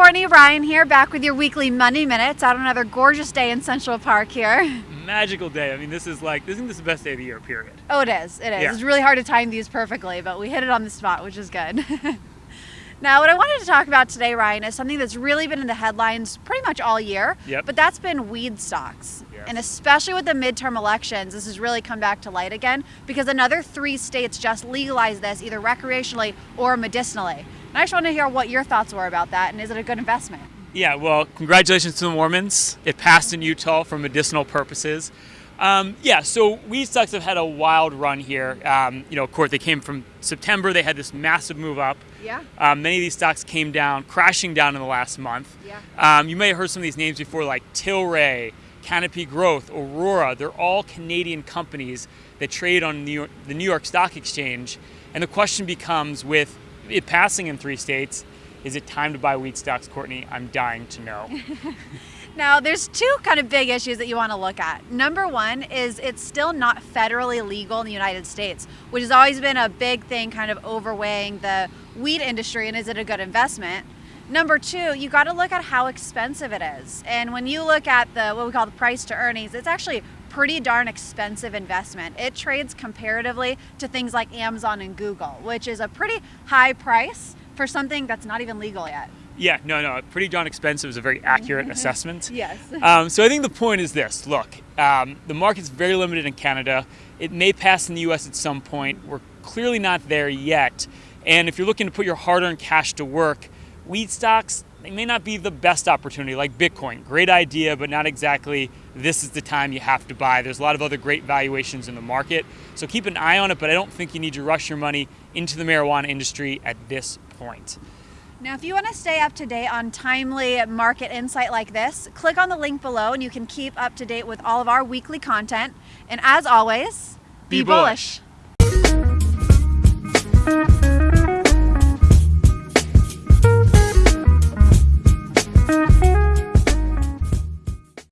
Ryan here, back with your weekly Money Minutes out on another gorgeous day in Central Park here. Magical day. I mean, this is like, isn't this the best day of the year, period? Oh, it is. It is. Yeah. It's really hard to time these perfectly, but we hit it on the spot, which is good. now, what I wanted to talk about today, Ryan, is something that's really been in the headlines pretty much all year, Yep. but that's been weed stocks. Yes. And especially with the midterm elections, this has really come back to light again because another three states just legalized this either recreationally or medicinally. And I just want to hear what your thoughts were about that and is it a good investment? Yeah, well, congratulations to the Mormons. It passed in Utah for medicinal purposes. Um, yeah, so weed stocks have had a wild run here. Um, you know, of course, they came from September. They had this massive move up. Yeah. Um, many of these stocks came down, crashing down in the last month. Yeah. Um, you may have heard some of these names before, like Tilray, Canopy Growth, Aurora. They're all Canadian companies that trade on New York, the New York Stock Exchange. And the question becomes with it passing in three states, is it time to buy weed stocks, Courtney? I'm dying to know. Now, there's two kind of big issues that you want to look at. Number one is it's still not federally legal in the United States, which has always been a big thing kind of overweighing the weed industry and is it a good investment? Number two, you got to look at how expensive it is. And when you look at the what we call the price to earnings, it's actually pretty darn expensive investment. It trades comparatively to things like Amazon and Google, which is a pretty high price for something that's not even legal yet. yeah, no, no, pretty darn expensive is a very accurate assessment. Yes. Um, so I think the point is this: look, um, the market's very limited in Canada. It may pass in the U.S. at some point. We're clearly not there yet. And if you're looking to put your hard-earned cash to work, weed stocks they may not be the best opportunity. Like Bitcoin, great idea, but not exactly. This is the time you have to buy. There's a lot of other great valuations in the market, so keep an eye on it. But I don't think you need to rush your money into the marijuana industry at this point. Now, if you want to stay up to date on timely market insight like this, click on the link below and you can keep up to date with all of our weekly content. And as always, Be bullish.